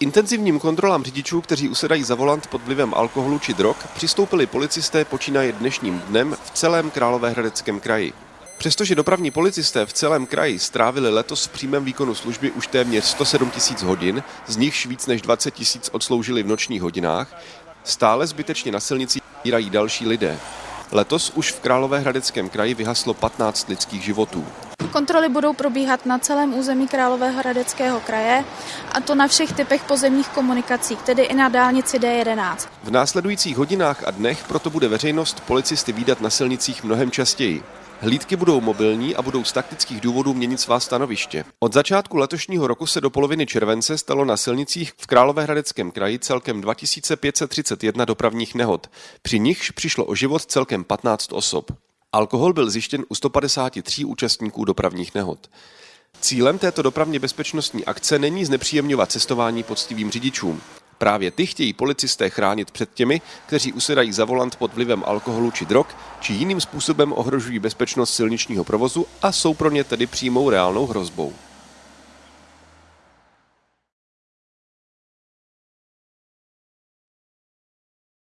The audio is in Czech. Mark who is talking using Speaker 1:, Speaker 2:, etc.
Speaker 1: intenzivním kontrolám řidičů, kteří usedají za volant pod vlivem alkoholu či drog, přistoupili policisté počínaje dnešním dnem v celém Královéhradeckém kraji. Přestože dopravní policisté v celém kraji strávili letos v přímém výkonu služby už téměř 107 tisíc hodin, z nichž víc než 20 tisíc odsloužili v nočních hodinách, stále zbytečně na silnici jírají další lidé. Letos už v Královéhradeckém kraji vyhaslo 15 lidských životů.
Speaker 2: Kontroly budou probíhat na celém území Královéhradeckého kraje a to na všech typech pozemních komunikací, tedy i na dálnici D11.
Speaker 1: V následujících hodinách a dnech proto bude veřejnost policisty výdat na silnicích mnohem častěji. Hlídky budou mobilní a budou z taktických důvodů měnit svá stanoviště. Od začátku letošního roku se do poloviny července stalo na silnicích v Královéhradeckém kraji celkem 2531 dopravních nehod, při nichž přišlo o život celkem 15 osob. Alkohol byl zjištěn u 153 účastníků dopravních nehod. Cílem této dopravně bezpečnostní akce není znepříjemňovat cestování poctivým řidičům. Právě ty chtějí policisté chránit před těmi, kteří usedají za volant pod vlivem alkoholu či drog, či jiným způsobem ohrožují bezpečnost silničního provozu a jsou pro ně tedy přímou reálnou hrozbou.